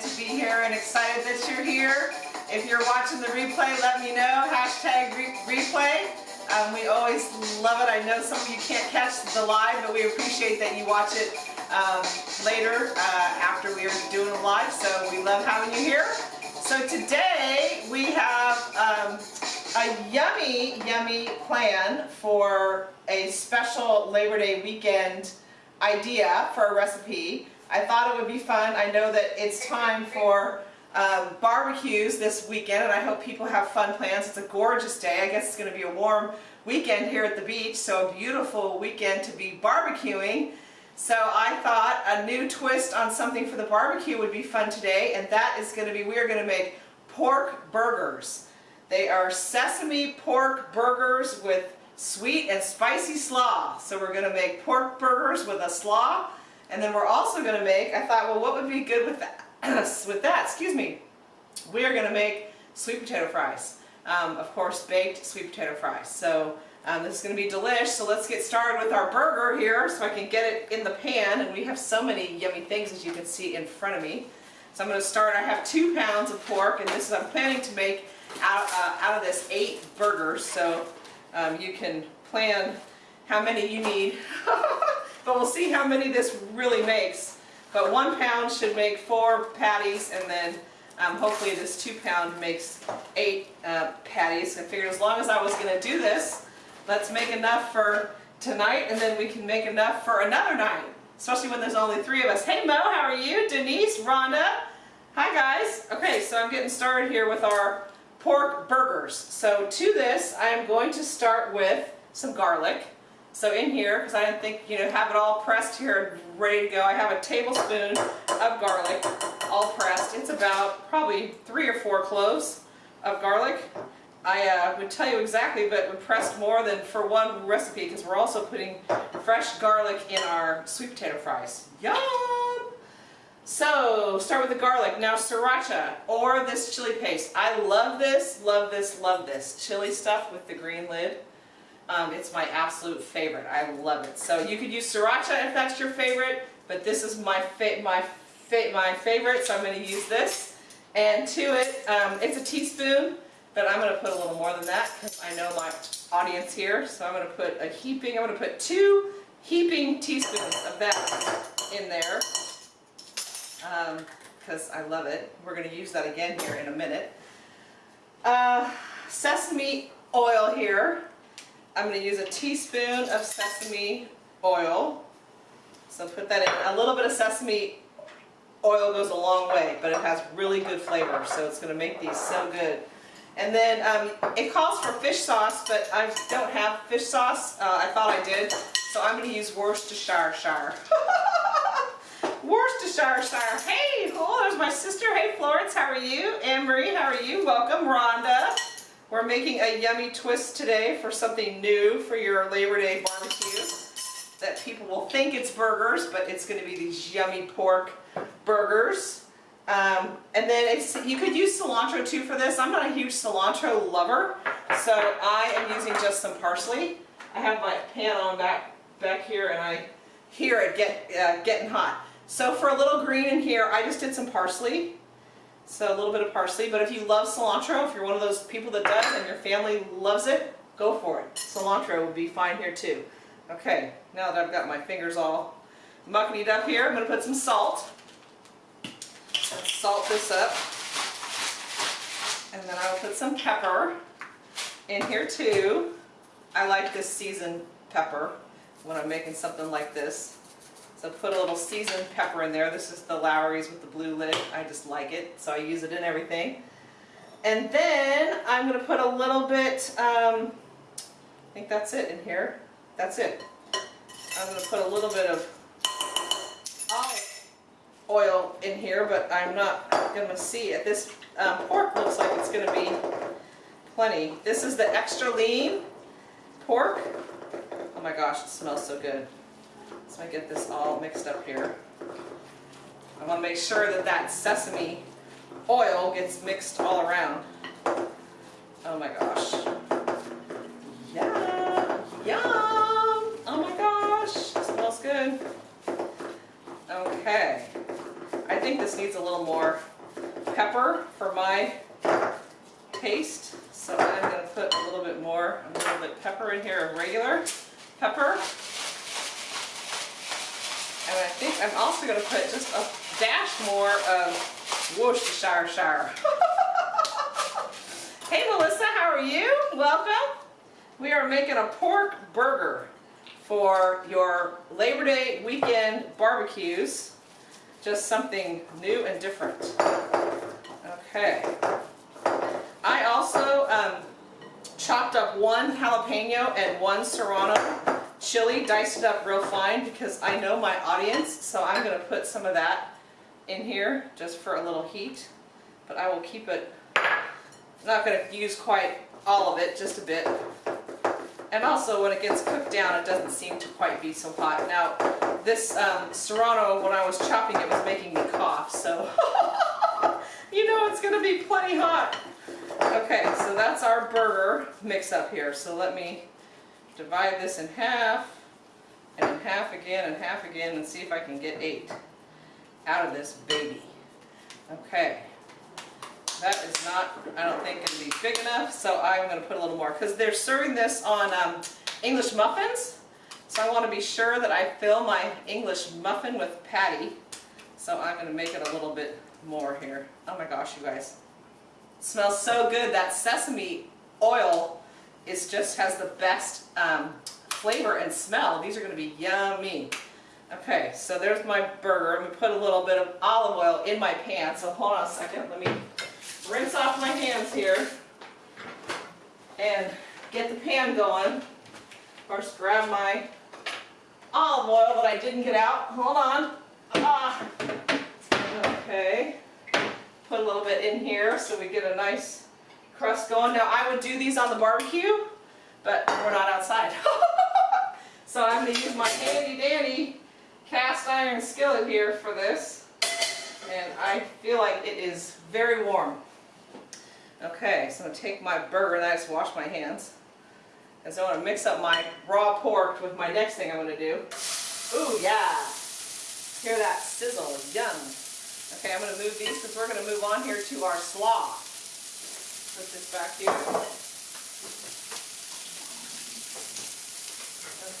excited to be here and excited that you're here. If you're watching the replay, let me know. Hashtag re replay. Um, we always love it. I know some of you can't catch the live, but we appreciate that you watch it um, later uh, after we are doing it live. So we love having you here. So today we have um, a yummy, yummy plan for a special Labor Day weekend idea for a recipe. I thought it would be fun. I know that it's time for um, barbecues this weekend and I hope people have fun plans. It's a gorgeous day. I guess it's going to be a warm weekend here at the beach, so a beautiful weekend to be barbecuing. So I thought a new twist on something for the barbecue would be fun today and that is going to be, we are going to make pork burgers. They are sesame pork burgers with sweet and spicy slaw. So we're going to make pork burgers with a slaw and then we're also going to make, I thought, well what would be good with that? with that, excuse me, we are going to make sweet potato fries. Um, of course, baked sweet potato fries. So um, this is going to be delish. So let's get started with our burger here so I can get it in the pan. And we have so many yummy things as you can see in front of me. So I'm going to start, I have two pounds of pork and this is, I'm planning to make out, uh, out of this eight burgers. So um, you can plan how many you need. but we'll see how many this really makes. But one pound should make four patties and then um, hopefully this two pound makes eight uh, patties. I figured as long as I was going to do this, let's make enough for tonight and then we can make enough for another night. Especially when there's only three of us. Hey Mo, how are you? Denise, Rhonda. Hi guys. Okay, so I'm getting started here with our pork burgers. So to this, I am going to start with some garlic. So in here, because I didn't think, you know, have it all pressed here ready to go, I have a tablespoon of garlic all pressed. It's about probably three or four cloves of garlic. I uh, would tell you exactly, but we pressed more than for one recipe because we're also putting fresh garlic in our sweet potato fries. Yum! So, start with the garlic. Now sriracha or this chili paste. I love this, love this, love this. Chili stuff with the green lid. Um, it's my absolute favorite. I love it. So you could use sriracha if that's your favorite, but this is my my my favorite, so I'm going to use this. And to it, um, it's a teaspoon, but I'm going to put a little more than that because I know my audience here. So I'm going to put a heaping, I'm going to put two heaping teaspoons of that in there because um, I love it. We're going to use that again here in a minute. Uh, sesame oil here. I'm going to use a teaspoon of sesame oil. So put that in. A little bit of sesame oil goes a long way, but it has really good flavor, so it's going to make these so good. And then um, it calls for fish sauce, but I don't have fish sauce. Uh, I thought I did, so I'm going to use Worcestershire. Worcestershire. Hey, oh, there's my sister. Hey, Florence, how are you? Anne-Marie, how are you? Welcome, Rhonda. We're making a yummy twist today for something new for your Labor Day barbecue that people will think it's burgers, but it's going to be these yummy pork burgers. Um, and then you could use cilantro too for this. I'm not a huge cilantro lover, so I am using just some parsley. I have my pan on back, back here and I hear it get, uh, getting hot. So for a little green in here, I just did some parsley. So a little bit of parsley, but if you love cilantro, if you're one of those people that does and your family loves it, go for it. Cilantro would be fine here too. Okay, now that I've got my fingers all muckied up here, I'm going to put some salt. Salt this up. And then I'll put some pepper in here too. I like this seasoned pepper when I'm making something like this. So put a little seasoned pepper in there. This is the Lawry's with the blue lid. I just like it, so I use it in everything. And then I'm going to put a little bit, um, I think that's it in here. That's it. I'm going to put a little bit of olive oil in here, but I'm not going to see it. This um, pork looks like it's going to be plenty. This is the extra lean pork. Oh my gosh, it smells so good. So I get this all mixed up here. I want to make sure that that sesame oil gets mixed all around. Oh my gosh. Yum! Yum! Oh my gosh! It smells good. Okay. I think this needs a little more pepper for my taste. So I'm gonna put a little bit more, a little bit pepper in here regular pepper. And I think I'm also gonna put just a dash more of Worcestershire. hey Melissa, how are you? Welcome. We are making a pork burger for your Labor Day weekend barbecues. Just something new and different. Okay. I also um, chopped up one jalapeno and one serrano chili, diced it up real fine because I know my audience, so I'm going to put some of that in here just for a little heat. But I will keep it, I'm not going to use quite all of it, just a bit. And also when it gets cooked down, it doesn't seem to quite be so hot. Now, this um, Serrano, when I was chopping it, was making me cough, so you know it's going to be plenty hot. Okay, so that's our burger mix up here. So let me divide this in half, and in half again, and half again, and see if I can get eight out of this baby. Okay. That is not, I don't think, going to be big enough, so I'm going to put a little more. Because they're serving this on um, English muffins, so I want to be sure that I fill my English muffin with patty. So I'm going to make it a little bit more here. Oh my gosh, you guys. It smells so good. That sesame oil is just has the best um, flavor and smell. These are going to be yummy. Okay, so there's my burger. I'm going to put a little bit of olive oil in my pan. So hold on a second. Let me rinse off my hands here and get the pan going. Of course, grab my olive oil that I didn't get out. Hold on. Ah. Okay. Put a little bit in here so we get a nice crust going. Now I would do these on the barbecue, but we're not outside. so I'm going to use my handy dandy cast iron skillet here for this. And I feel like it is very warm. Okay, so I'm going to take my burger and I just wash my hands. And so I want to mix up my raw pork with my next thing I'm going to do. Ooh, yeah. Hear that sizzle, yum. Okay, I'm going to move these because we're going to move on here to our slaw. Put this back here.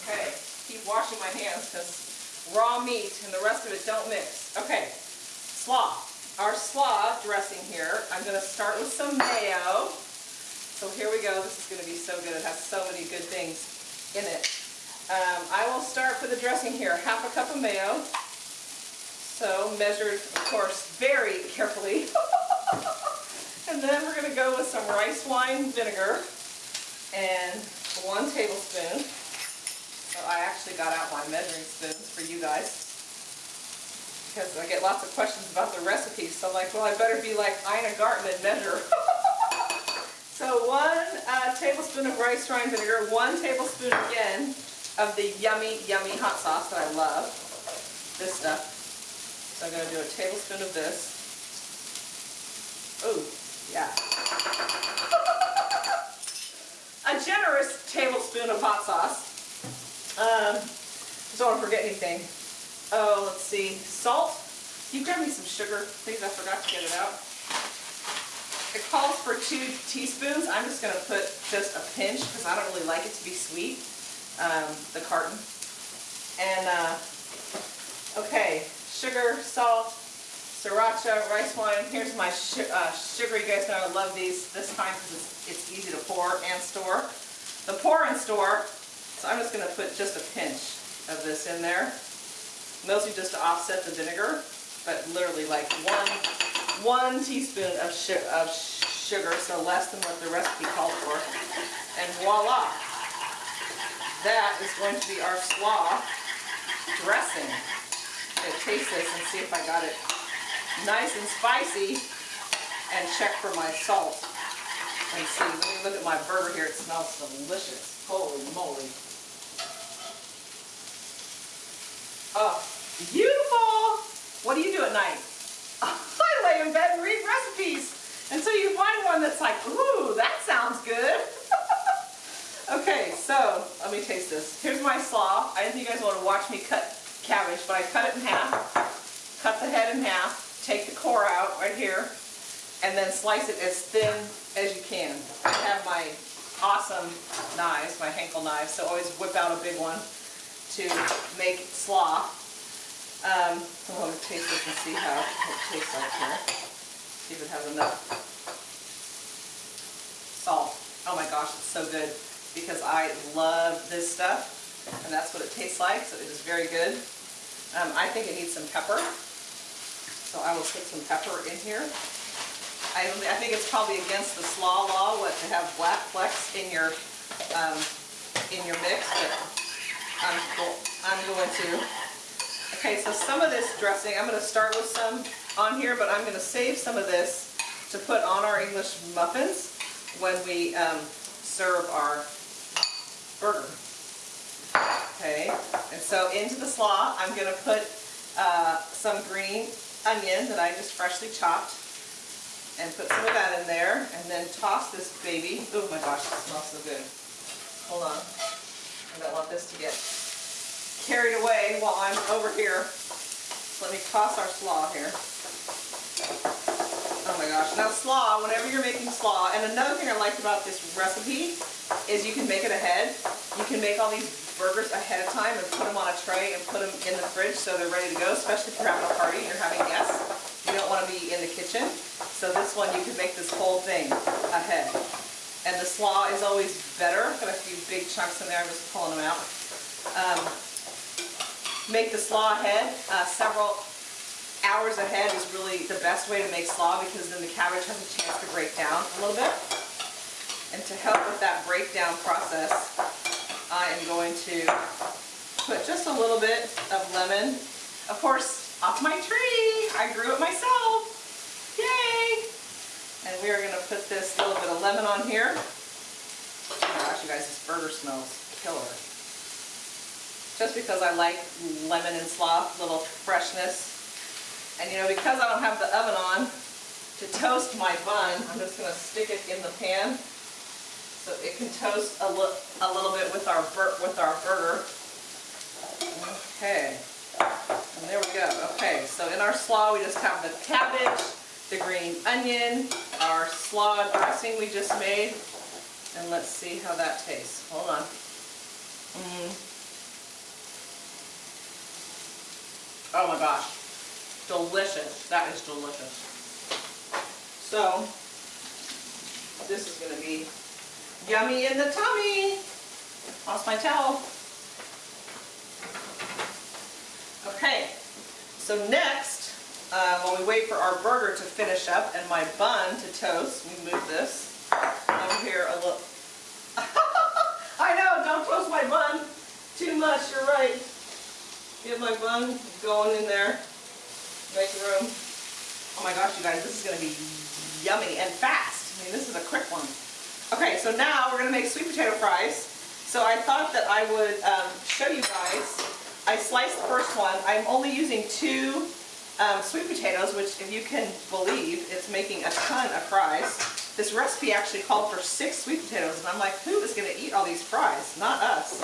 Okay, keep washing my hands because raw meat and the rest of it don't mix. Okay, slaw our slaw dressing here. I'm going to start with some mayo. So here we go. This is going to be so good. It has so many good things in it. Um, I will start for the dressing here. Half a cup of mayo. So measured, of course, very carefully. and then we're going to go with some rice wine vinegar and one tablespoon. So I actually got out my measuring spoons for you guys because I get lots of questions about the recipes. So I'm like, well, I better be like Ina Garten and measure. so one uh, tablespoon of rice wine vinegar, one tablespoon again of the yummy, yummy hot sauce that I love. This stuff. So I'm going to do a tablespoon of this. Oh, yeah. a generous tablespoon of hot sauce. Um, just don't want to forget anything. Oh, let's see, salt. You grab me some sugar, please. I forgot to get it out. It calls for two teaspoons. I'm just going to put just a pinch because I don't really like it to be sweet, um, the carton. And, uh, okay, sugar, salt, sriracha, rice wine. Here's my uh, sugar. You guys know I love these this time because it's, it's easy to pour and store. The pour and store, so I'm just going to put just a pinch of this in there mostly just to offset the vinegar, but literally like one, one teaspoon of, su of sugar, so less than what the recipe called for. And voila! That is going to be our slaw dressing. Taste this and see if I got it nice and spicy and check for my salt. And see, let me look at my burger here. It smells delicious. Holy moly. Oh, beautiful. What do you do at night? I lay in bed and read recipes. And so you find one that's like, ooh, that sounds good. okay, so let me taste this. Here's my slaw. I think you guys want to watch me cut cabbage, but I cut it in half. Cut the head in half. Take the core out right here, and then slice it as thin as you can. I have my awesome knives, my Henkel knives, so always whip out a big one to make slaw. Um, I'm going to taste this and see how it tastes like here. See if it has enough salt. Oh my gosh, it's so good because I love this stuff and that's what it tastes like, so it is very good. Um, I think it needs some pepper, so I will put some pepper in here. I, I think it's probably against the slaw law what to have black flecks in your um, in your mix, but I'm, I'm going to. Okay, so some of this dressing, I'm going to start with some on here, but I'm going to save some of this to put on our English muffins when we um, serve our burger. Okay, and so into the slaw, I'm going to put uh, some green onion that I just freshly chopped and put some of that in there and then toss this baby. Oh my gosh, it smells so good. Hold on. I don't want this to get carried away while I'm over here. Let me toss our slaw here. Oh my gosh. Now slaw, whenever you're making slaw, and another thing I liked about this recipe is you can make it ahead. You can make all these burgers ahead of time and put them on a tray and put them in the fridge so they're ready to go, especially if you're having a party and you're having guests. You don't want to be in the kitchen. So this one you can make this whole thing ahead. And the slaw is always better. Got a few big chunks in there, I'm just pulling them out. Um, make the slaw ahead. Uh, several hours ahead is really the best way to make slaw because then the cabbage has a chance to break down a little bit. And to help with that breakdown process, I am going to put just a little bit of lemon. Of course, off my tree. I grew it myself. Yay! And we are going to put this little bit of lemon on here. Oh gosh, you guys, this burger smells killer. Just because I like lemon and slaw, little freshness. And you know, because I don't have the oven on to toast my bun, I'm just going to stick it in the pan so it can toast a, li a little bit with our with our burger. Okay. And there we go. Okay, so in our slaw, we just have the cabbage, the green onion, our slaw dressing we just made, and let's see how that tastes. Hold on. Mm. Oh my gosh. Delicious. That is delicious. So, this is going to be yummy in the tummy. Lost my towel. Okay, so next, uh, while we wait for our burger to finish up and my bun to toast, we move this over here a little. I know, don't toast my bun too much, you're right. Get my bun going in there, make room. Oh my gosh, you guys, this is going to be yummy and fast. I mean, this is a quick one. Okay, so now we're to make sweet potato fries. So I thought that I would um, show you guys I sliced the first one. I'm only using two um, sweet potatoes, which if you can believe, it's making a ton of fries. This recipe actually called for six sweet potatoes, and I'm like, who is to eat all these fries? Not us.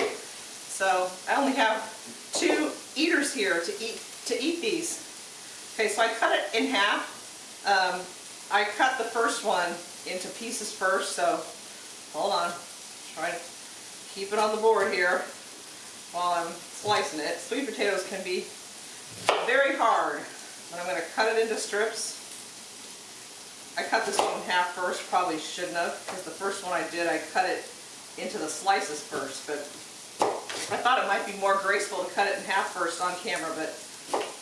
So I only have two eaters here to eat to eat these. Okay, so I cut it in half. Um, I cut the first one into pieces first, so hold on. Try to keep it on the board here while I'm slicing it. Sweet potatoes can be very hard, but I'm going to cut it into strips. I cut this one in half first, probably shouldn't have, because the first one I did, I cut it into the slices first, but I thought it might be more graceful to cut it in half first on camera, but,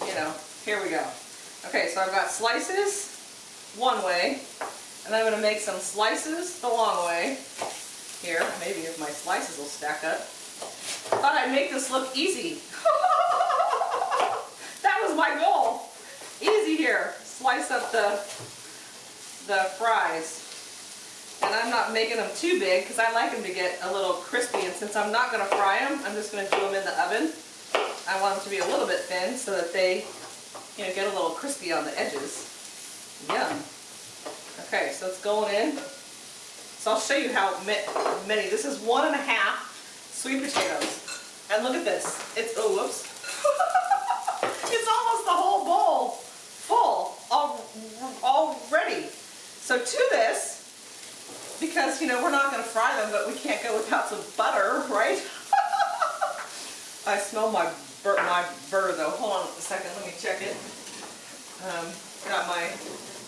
you know, here we go. Okay, so I've got slices one way, and I'm going to make some slices the long way. Here, maybe if my slices will stack up. Thought I'd make this look easy. that was my goal. Easy here. Slice up the, the fries. And I'm not making them too big because I like them to get a little crispy. And since I'm not going to fry them, I'm just going to do them in the oven. I want them to be a little bit thin so that they you know, get a little crispy on the edges. Yum. Okay, so it's going in. So I'll show you how many. This is one and a half sweet potatoes. And look at this. It's, oh, whoops. it's almost the whole bowl full already. So to this, because, you know, we're not going to fry them, but we can't go without some butter, right? I smell my bur my burr, though. Hold on a second. Let me check it. Um, got my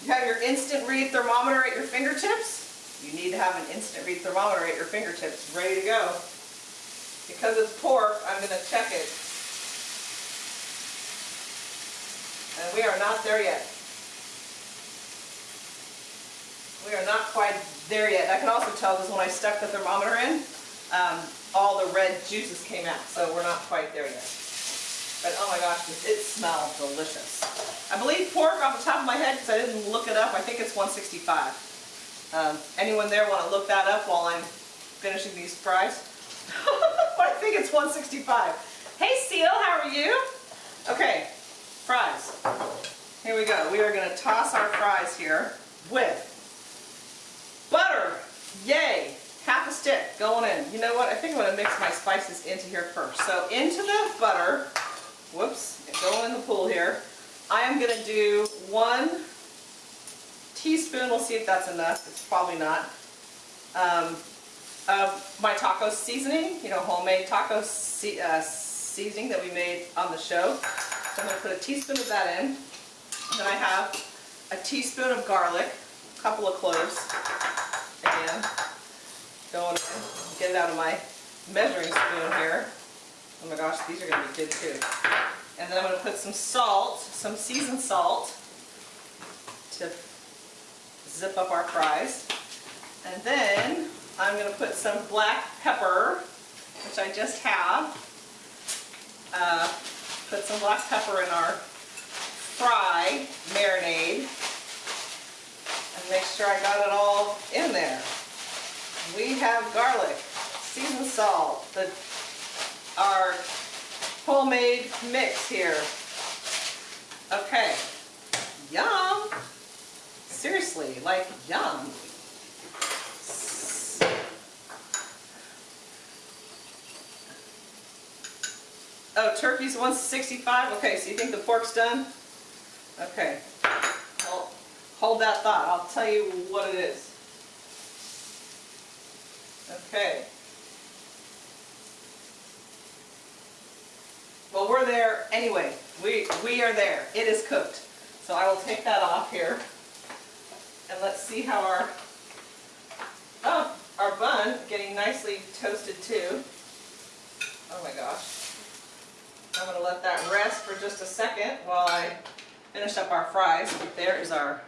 you have your instant read thermometer at your fingertips. You need to have an instant read thermometer at your fingertips, ready to go. Because it's pork, I'm gonna check it. And we are not there yet. We are not quite there yet. I can also tell because when I stuck the thermometer in, um, all the red juices came out, so we're not quite there yet. But oh my gosh, it smells delicious. I believe pork off the top of my head, because I didn't look it up, I think it's 165. Um, anyone there want to look that up while I'm finishing these fries? I think it's 165. Hey Seal, how are you? Okay, fries. Here we go. We are going to toss our fries here with butter. Yay! half a stick going in. You know what? I think I'm going to mix my spices into here first. So into the butter, whoops, going in the pool here. I am going to do one teaspoon, we'll see if that's enough, it's probably not, um, of my taco seasoning, you know, homemade taco se uh, seasoning that we made on the show. So I'm going to put a teaspoon of that in. Then I have a teaspoon of garlic, a couple of cloves, again, going in. Get it out of my measuring spoon here. Oh my gosh, these are going to be good too. And then I'm going to put some salt, some seasoned salt to zip up our fries. And then I'm going to put some black pepper, which I just have. Uh, put some black pepper in our fry marinade. And make sure I got it all in there. We have garlic, seasoned salt, the, our homemade mix here. Okay, yum. Seriously, like yum. Oh, turkey's 165? Okay, so you think the pork's done? Okay. Well, hold that thought. I'll tell you what it is. Okay. Well, we're there anyway. We, we are there. It is cooked. So I will take that off here. And let's see how our, oh, our bun getting nicely toasted too. Oh my gosh. I'm going to let that rest for just a second while I finish up our fries. There is our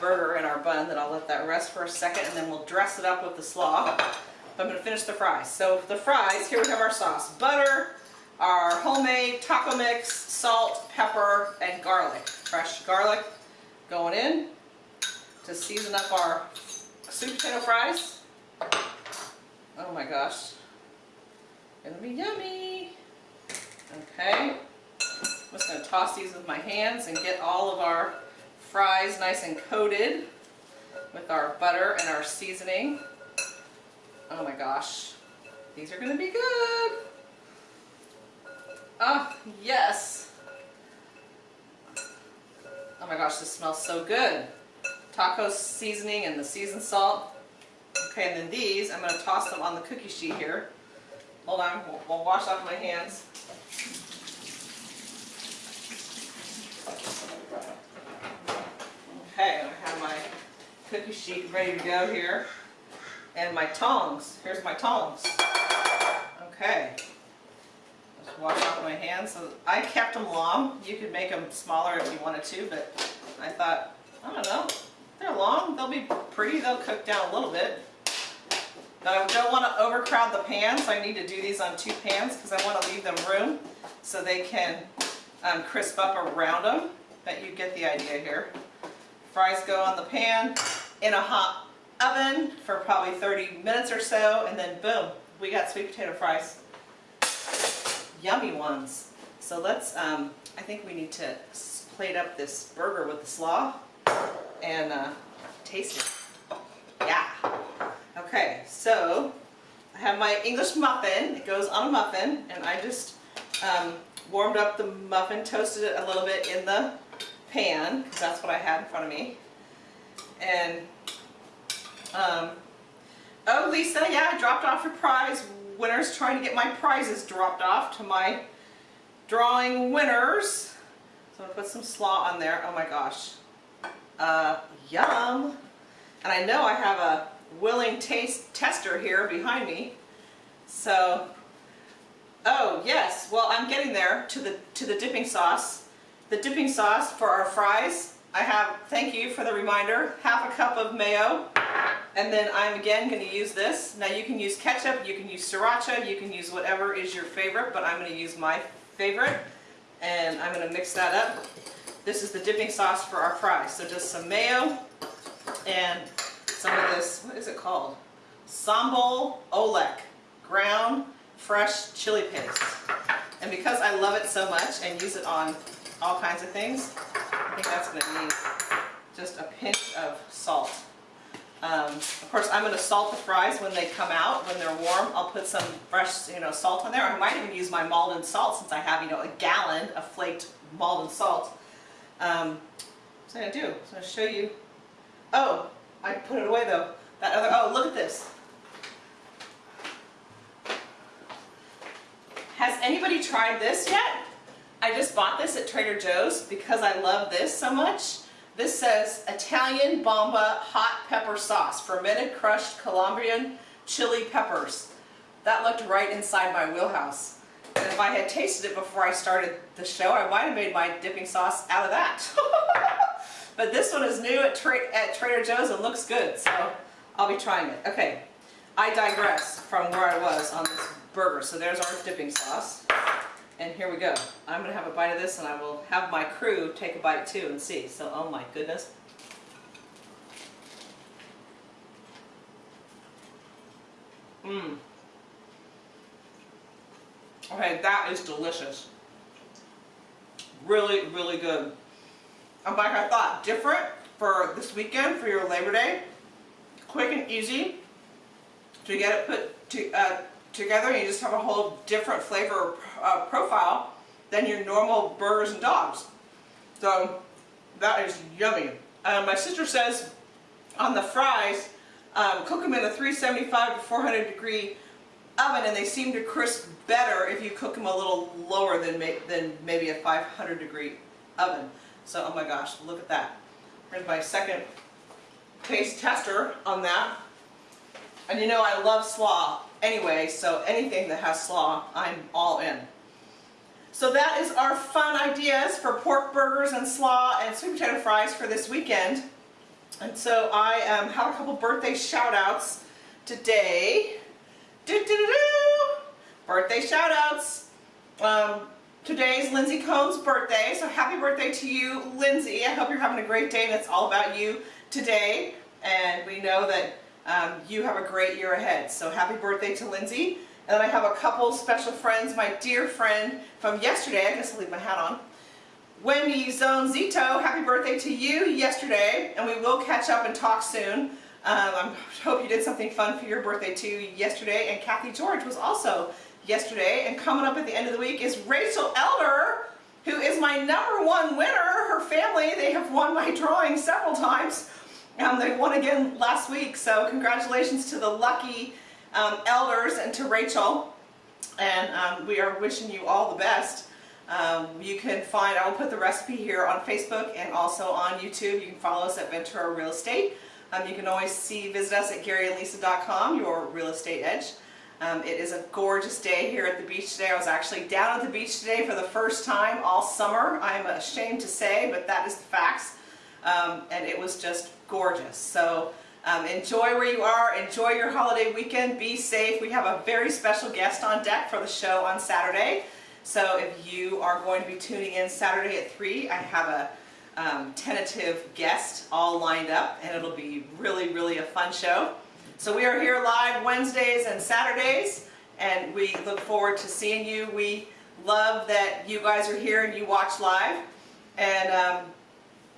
burger and our bun that I'll let that rest for a second and then we'll dress it up with the slaw. But I'm going to finish the fries. So the fries, here we have our sauce. Butter, our homemade taco mix, salt, pepper, and garlic. Fresh garlic going in to season up our sweet potato fries. Oh my gosh. Gonna be yummy. Okay. I'm just gonna toss these with my hands and get all of our fries nice and coated with our butter and our seasoning. Oh my gosh. These are gonna be good. Oh, yes. Oh my gosh, this smells so good. Taco seasoning and the seasoned salt. Okay, and then these, I'm going to toss them on the cookie sheet here. Hold on, we'll, we'll wash off my hands. Okay, I have my cookie sheet ready to go here. And my tongs. Here's my tongs. Okay. Wash off my hands. So I kept them long. You could make them smaller if you wanted to, but I thought, I don't know, they're long. They'll be pretty. They'll cook down a little bit. But I don't want to overcrowd the pans. I need to do these on two pans because I want to leave them room so they can um, crisp up around them. But you get the idea here. Fries go on the pan in a hot oven for probably 30 minutes or so and then boom, we got sweet potato fries. Yummy ones. So let's, um, I think we need to plate up this burger with the slaw and uh, taste it. Yeah. Okay, so I have my English muffin. It goes on a muffin, and I just um, warmed up the muffin, toasted it a little bit in the pan, because that's what I had in front of me. And um, Oh, Lisa, yeah, I dropped off your prize winners, trying to get my prizes dropped off to my drawing winners. So I'm gonna put some slaw on there. Oh my gosh. Uh, yum. And I know I have a willing taste tester here behind me. So, oh yes, well I'm getting there to the, to the dipping sauce. The dipping sauce for our fries, I have, thank you for the reminder, half a cup of mayo. And then I'm again going to use this. Now you can use ketchup, you can use sriracha, you can use whatever is your favorite, but I'm going to use my favorite. And I'm going to mix that up. This is the dipping sauce for our fries. So just some mayo and some of this, what is it called? Sambal Oelek, ground fresh chili paste. And because I love it so much and use it on all kinds of things, I think that's going to need just a pinch of salt. Um, of course, I'm going to salt the fries when they come out, when they're warm. I'll put some fresh, you know, salt on there. I might even use my Maldon salt since I have, you know, a gallon of flaked Maldon salt. Um, what's I going to do? I'm going to show you. Oh, I put it away though. That other, oh, look at this. Has anybody tried this yet? I just bought this at Trader Joe's because I love this so much. This says Italian Bomba Hot Pepper Sauce, fermented crushed Calabrian chili peppers. That looked right inside my wheelhouse. And if I had tasted it before I started the show, I might have made my dipping sauce out of that. but this one is new at, Tra at Trader Joe's and looks good, so I'll be trying it. Okay, I digress from where I was on this burger. So there's our dipping sauce. And here we go. I'm going to have a bite of this and I will have my crew take a bite too and see. So, oh my goodness. Mmm. Okay, that is delicious. Really, really good. And like I thought, different for this weekend, for your Labor Day. Quick and easy to get it put to, uh, together you just have a whole different flavor uh, profile than your normal burgers and dogs. So that is yummy. Uh, my sister says on the fries, um, cook them in a 375 to 400 degree oven and they seem to crisp better if you cook them a little lower than, may than maybe a 500 degree oven. So, oh my gosh, look at that. Here's my second taste tester on that. And you know I love slaw anyway, so anything that has slaw, I'm all in. So that is our fun ideas for pork burgers and slaw and sweet potato fries for this weekend. And so I um, have a couple birthday shout outs today. Do -do -do birthday shout outs. Um, today's Lindsay Cohn's birthday, so happy birthday to you, Lindsay. I hope you're having a great day and it's all about you today. And we know that um, you have a great year ahead. So happy birthday to Lindsay. And then I have a couple special friends, my dear friend from yesterday, I guess I'll leave my hat on, Wendy Zone Zito, happy birthday to you yesterday, and we will catch up and talk soon. Um, I hope you did something fun for your birthday too yesterday, and Kathy George was also yesterday, and coming up at the end of the week is Rachel Elder, who is my number one winner. Her family, they have won my drawing several times. Um, they won again last week, so congratulations to the lucky um, elders and to Rachel. And um, we are wishing you all the best. Um, you can find, I will put the recipe here on Facebook and also on YouTube. You can follow us at Ventura Real Estate. Um, you can always see, visit us at GaryandLisa.com, your real estate edge. Um, it is a gorgeous day here at the beach today. I was actually down at the beach today for the first time all summer. I'm ashamed to say, but that is the facts. And it was just gorgeous. So um, enjoy where you are, enjoy your holiday weekend, be safe. We have a very special guest on deck for the show on Saturday. So if you are going to be tuning in Saturday at 3, I have a um, tentative guest all lined up and it'll be really, really a fun show. So we are here live Wednesdays and Saturdays and we look forward to seeing you. We love that you guys are here and you watch live and um,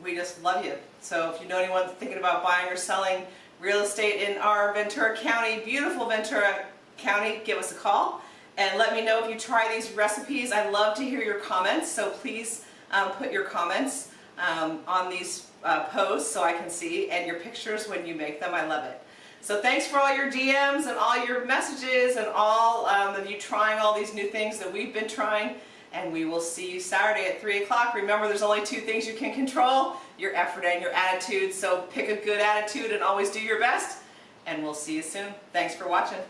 we just love you. So if you know anyone thinking about buying or selling real estate in our Ventura County, beautiful Ventura County, give us a call and let me know if you try these recipes. I love to hear your comments, so please um, put your comments um, on these uh, posts so I can see and your pictures when you make them. I love it. So thanks for all your DMs and all your messages and all um, of you trying all these new things that we've been trying. And we will see you Saturday at 3 o'clock. Remember, there's only two things you can control, your effort and your attitude. So pick a good attitude and always do your best. And we'll see you soon. Thanks for watching.